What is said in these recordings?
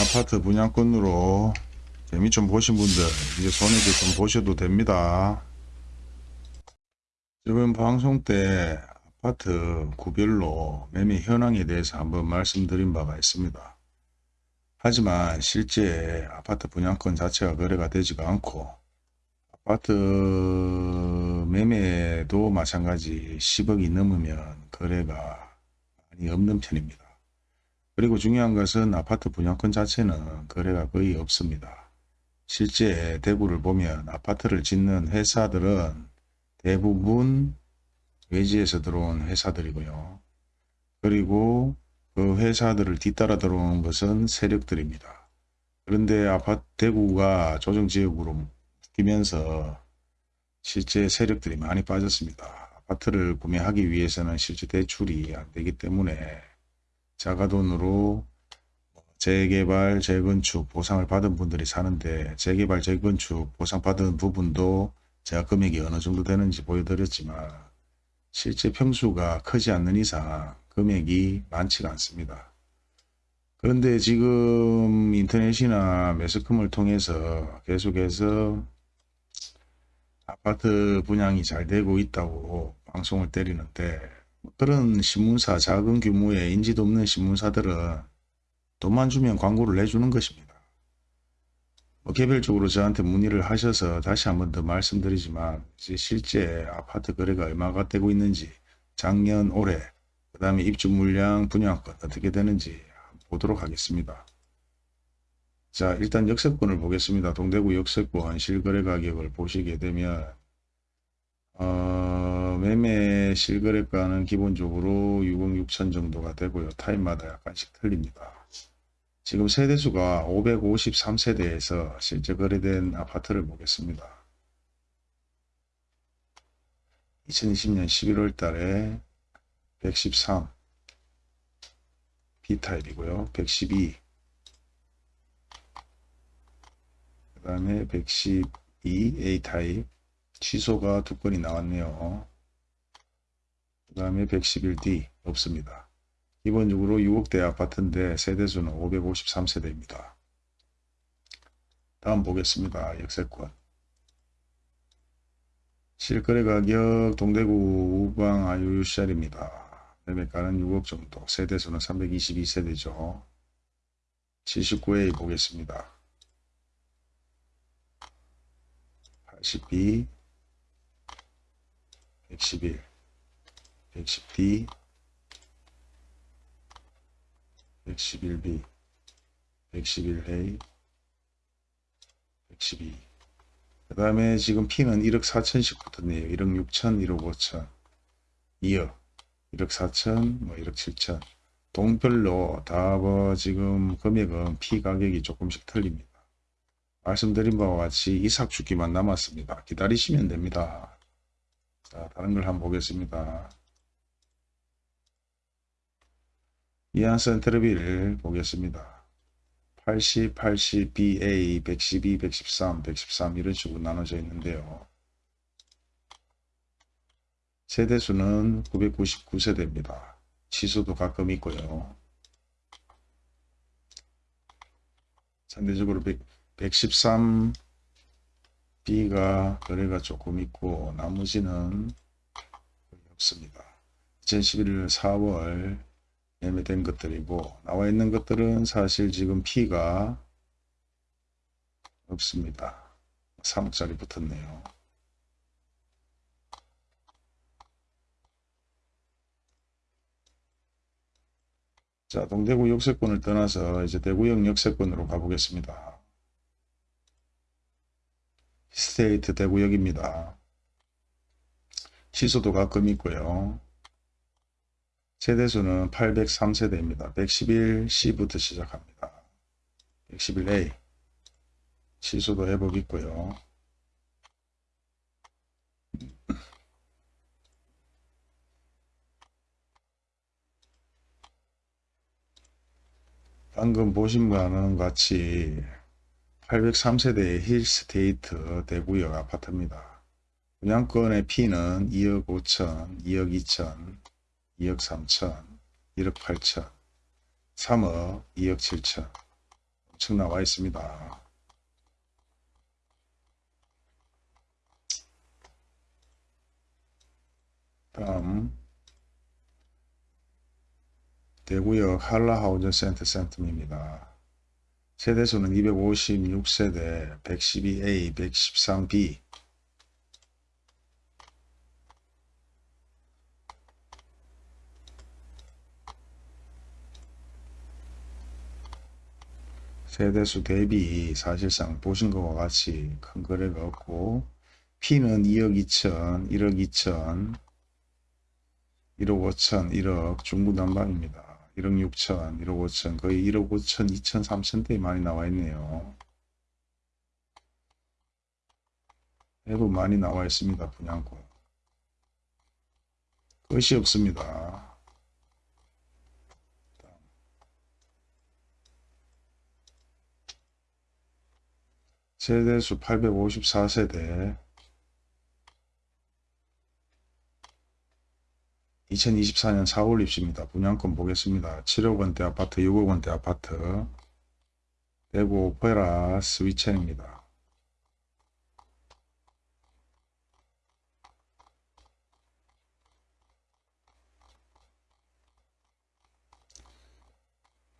아파트 분양권으로 재미 좀 보신 분들 이제 손해도 좀 보셔도 됩니다. 지금 방송 때 아파트 구별로 매매 현황에 대해서 한번 말씀드린 바가 있습니다. 하지만 실제 아파트 분양권 자체가 거래가 되지가 않고 아파트 매매도 마찬가지 10억이 넘으면 거래가 많이 없는 편입니다. 그리고 중요한 것은 아파트 분양권 자체는 거래가 거의 없습니다. 실제 대구를 보면 아파트를 짓는 회사들은 대부분 외지에서 들어온 회사들이고요. 그리고 그 회사들을 뒤따라 들어오는 것은 세력들입니다. 그런데 아파트 대구가 조정지역으로 바뀌면서 실제 세력들이 많이 빠졌습니다. 아파트를 구매하기 위해서는 실제 대출이 안 되기 때문에 자가돈으로 재개발, 재건축 보상을 받은 분들이 사는데 재개발, 재건축 보상받은 부분도 제가 금액이 어느 정도 되는지 보여드렸지만 실제 평수가 크지 않는 이상 금액이 많지가 않습니다. 그런데 지금 인터넷이나 매스컴을 통해서 계속해서 아파트 분양이 잘 되고 있다고 방송을 때리는데 그런 신문사 작은 규모의 인지도 없는 신문사들은 돈만 주면 광고를 내주는 것입니다. 뭐 개별적으로 저한테 문의를 하셔서 다시 한 번 더 말씀드리지만 실제 아파트 거래가 얼마가 되고 있는지 작년 올해 그 다음에 입주 물량 분양권 어떻게 되는지 보도록 하겠습니다. 자 일단 역세권을 보겠습니다. 동대구 역세권 실거래 가격을 보시게 되면 어, 매매 실거래가는 기본적으로 6억 6천 정도가 되고요. 타입마다 약간씩 틀립니다. 지금 세대수가 553세대에서 실제 거래된 아파트를 보겠습니다. 2020년 11월 달에 113 B타입이고요. 112 그 다음에 112 A타입 취소가 두 건이 나왔네요. 그 다음에 111D 없습니다. 기본적으로 6억대 아파트인데 세대수는 553세대입니다. 다음 보겠습니다. 역세권. 실거래 가격 동대구 우방 아유유시알입니다. 매매가는 6억 정도, 세대수는 322세대죠. 79A 보겠습니다. 82, 111, 110D, 111B, 111A, 112. 그 다음에 지금 P는 1억 4천씩 붙었네요. 1억 6천, 1억 5천, 2억, 1억 4천, 뭐 1억 7천. 동별로 다 뭐 지금 금액은 P 가격이 조금씩 틀립니다. 말씀드린 바와 같이 이삭 주기만 남았습니다. 기다리시면 됩니다. 자, 다른 걸 한번 보겠습니다. 이안선 테레비를 보겠습니다. 80, 80, BA, 112, 113, 113 이런 식으로 나눠져 있는데요. 세대수는 999세대입니다. 취소도 가끔 있고요. 상대적으로 113 B가 거래가 조금 있고 나머지는 없습니다. 2011년 4월 매매된 것들이고 나와 있는 것들은 사실 지금 P가 없습니다. 3억짜리 붙었네요. 자, 동대구 역세권을 떠나서 이제 대구역 역세권으로 가보겠습니다. 스테이트 대구역입니다. 취소도 가끔 있고요. 세대수는 803세대입니다. 111C부터 시작합니다. 111A 취소도 회복 있고요. 방금 보신 바는 같이 803세대의 힐스테이트 대구역 아파트입니다. 분양권의 P는 2억 5천, 2억 2천, 2억 3천, 1억 8천, 3억, 2억 7천 우측 나와 있습니다. 다음 대구역 한라하우전 센터 센텀입니다. 세대수는 256세대 112A 113B 세대수 대비 사실상 보신 것과 같이 큰 거래가 없고 P는 2억 2천, 1억 2천, 1억 5천, 1억 중구난방입니다. 1억 6천, 1억 5천, 거의 1억 5천, 2천, 3천대에 많이 나와 있네요. 대부 많이 나와 있습니다. 분양권. 끝이 없습니다. 세대수 854세대 2024년 4월 입시입니다. 분양권 보겠습니다. 7억 원대 아파트, 6억 원대 아파트 대구 오페라 스위첸입니다.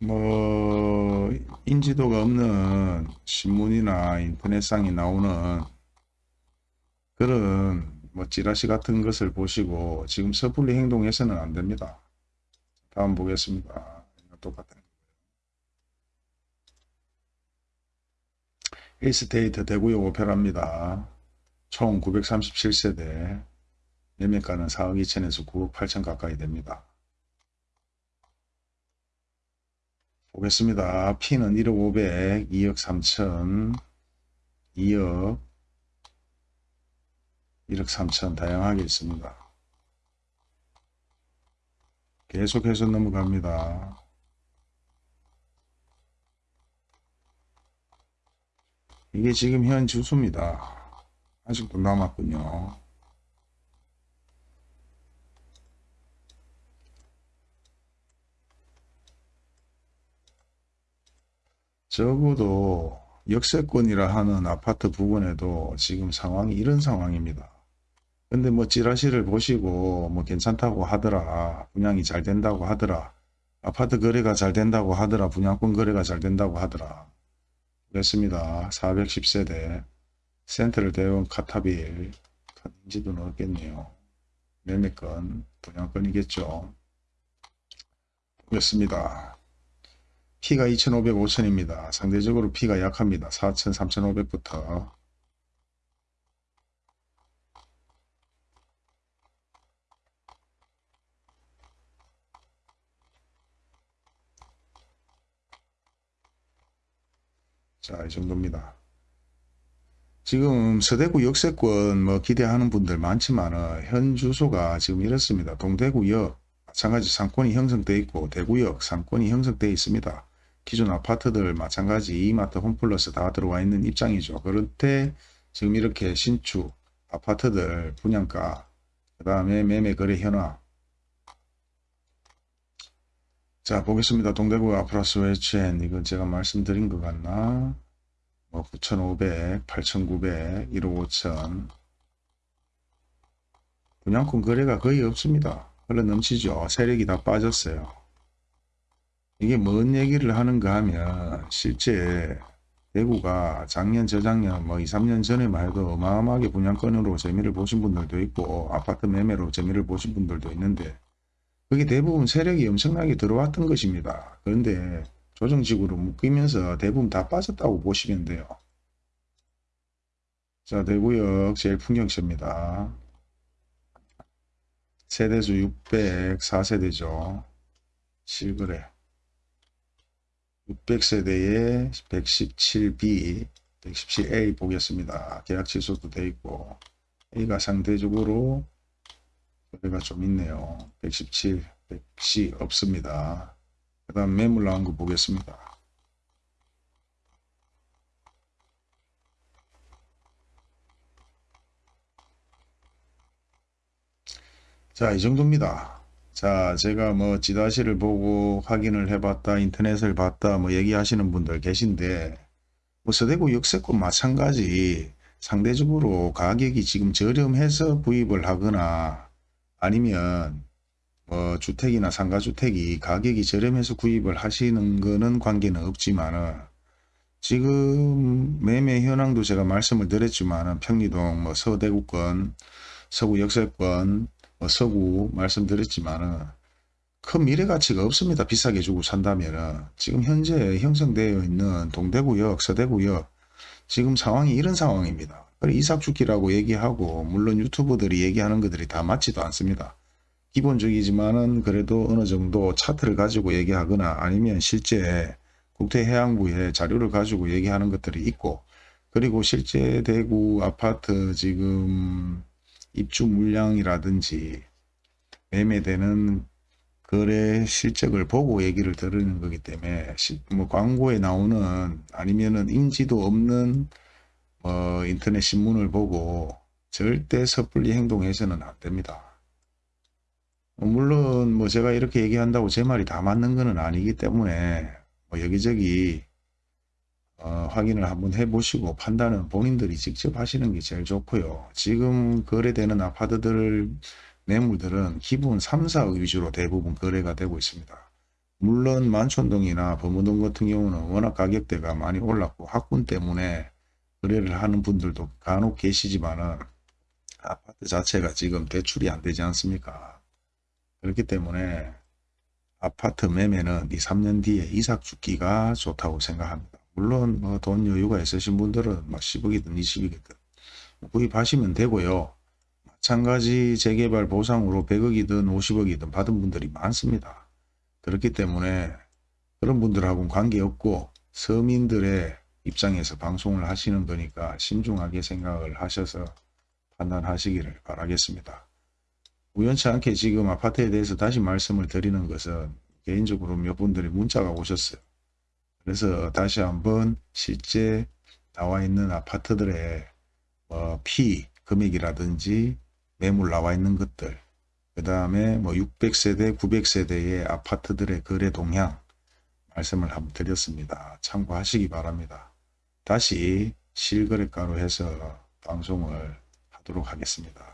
뭐 인지도가 없는 신문이나 인터넷상에 나오는 그런 뭐 찌라시 같은 것을 보시고 지금 섣불리 행동해서는 안 됩니다. 다음 보겠습니다. 똑같은 에이스테이트 대구역 오페라입니다. 총 937세대 매매가는 4억 2천에서 9억 8천 가까이 됩니다. 보겠습니다. P는 1억 500, 2억 3천, 2억, 1억 3천 다양하게 있습니다. 계속해서 넘어갑니다. 이게 지금 현 주수입니다. 아직도 남았군요. 적어도 역세권이라 하는 아파트 부분에도 지금 상황이 이런 상황입니다. 근데 뭐 찌라시를 보시고 뭐 괜찮다고 하더라 분양이 잘 된다고 하더라 아파트 거래가 잘 된다고 하더라 분양권 거래가 잘 된다고 하더라. 그랬습니다. 410세대 센트럴 대원 카타빌. 인지도는 없겠네요. 매매권 분양권이겠죠. 보겠습니다 P가 2,500, 5,000입니다. 상대적으로 P가 약합니다. 4,000, 3,500부터. 자, 이 정도입니다. 지금 서대구 역세권 뭐 기대하는 분들 많지만 현 주소가 지금 이렇습니다. 동대구역 마찬가지 상권이 형성되어 있고 대구역 상권이 형성되어 있습니다. 기존 아파트들 마찬가지 이마트 홈플러스 다 들어와 있는 입장이죠. 그런데 지금 이렇게 신축 아파트들 분양가 그 다음에 매매 거래 현황 자 보겠습니다. 동대구 아프라스 웨치엔 이건 제가 말씀드린 것 같나 뭐 9,500, 8,900, 1억 5천 분양권 거래가 거의 없습니다. 흘러 넘치죠. 세력이 다 빠졌어요. 이게 뭔 얘기를 하는가 하면 실제 대구가 작년 저작년 뭐 2, 3년 전에만 해도 어마어마하게 분양권으로 재미를 보신 분들도 있고 아파트 매매로 재미를 보신 분들도 있는데 그게 대부분 세력이 엄청나게 들어왔던 것입니다. 그런데 조정식으로 묶이면서 대부분 다 빠졌다고 보시면 돼요. 자 대구역 제일 풍경시입니다. 세대수 604세대죠. 실거래 600세대에 117B, 117A 보겠습니다. 계약 취소도 되어 있고 A가 상대적으로 거래가 좀 있네요. 117, 110 없습니다. 그 다음 매물 나온 거 보겠습니다. 자, 이 정도입니다. 자, 제가 뭐 지다시를 보고 확인을 해봤다, 인터넷을 봤다, 뭐 얘기하시는 분들 계신데, 뭐 서대구 역세권 마찬가지. 상대적으로 가격이 지금 저렴해서 구입을 하거나 아니면 뭐 주택이나 상가주택이 가격이 저렴해서 구입을 하시는 거는 관계는 없지만은 지금 매매 현황도 제가 말씀을 드렸지만은 평리동 뭐 서대구권 서구 역세권 뭐 서구 말씀드렸지만은 큰 미래 가치가 없습니다. 비싸게 주고 산다면은 지금 현재 형성되어 있는 동대구역, 서대구역 지금 상황이 이런 상황입니다. 그래 이삭 죽기라고 얘기하고 물론 유튜버들이 얘기하는 것들이 다 맞지도 않습니다. 기본적이지만은 그래도 어느 정도 차트를 가지고 얘기하거나 아니면 실제 국토해양부에 자료를 가지고 얘기하는 것들이 있고 그리고 실제 대구 아파트 지금 입주 물량이라든지 매매되는 거래 실적을 보고 얘기를 들으는 거기 때문에 시- 뭐 광고에 나오는 아니면은 인지도 없는 뭐 인터넷 신문을 보고 절대 섣불리 행동해서는 안 됩니다. 뭐 물론 뭐 제가 이렇게 얘기한다고 제 말이 다 맞는 거는 아니기 때문에 뭐 여기저기 어, 확인을 한번 해보시고 판단은 본인들이 직접 하시는 게 제일 좋고요. 지금 거래되는 아파트들 매물들은 기본 3, 4 위주로 대부분 거래가 되고 있습니다. 물론 만촌동이나 범어동 같은 경우는 워낙 가격대가 많이 올랐고 학군 때문에 거래를 하는 분들도 간혹 계시지만은 아파트 자체가 지금 대출이 안 되지 않습니까? 그렇기 때문에 아파트 매매는 이 3년 뒤에 이삭 죽기가 좋다고 생각합니다. 물론 뭐 돈 여유가 있으신 분들은 뭐 10억이든 20억이든 구입하시면 되고요. 마찬가지 재개발 보상으로 100억이든 50억이든 받은 분들이 많습니다. 그렇기 때문에 그런 분들하고는 관계없고 서민들의 입장에서 방송을 하시는 거니까 신중하게 생각을 하셔서 판단하시기를 바라겠습니다. 우연치 않게 지금 아파트에 대해서 다시 말씀을 드리는 것은 개인적으로 몇 분들이 문자가 오셨어요. 그래서 다시 한번 실제 나와 있는 아파트들의 뭐피 금액이라든지 매물 나와 있는 것들 그 다음에 뭐 600세대 900세대의 아파트들의 거래 동향 말씀을 한번 드렸습니다. 참고하시기 바랍니다. 다시 실거래가로 해서 방송을 하도록 하겠습니다.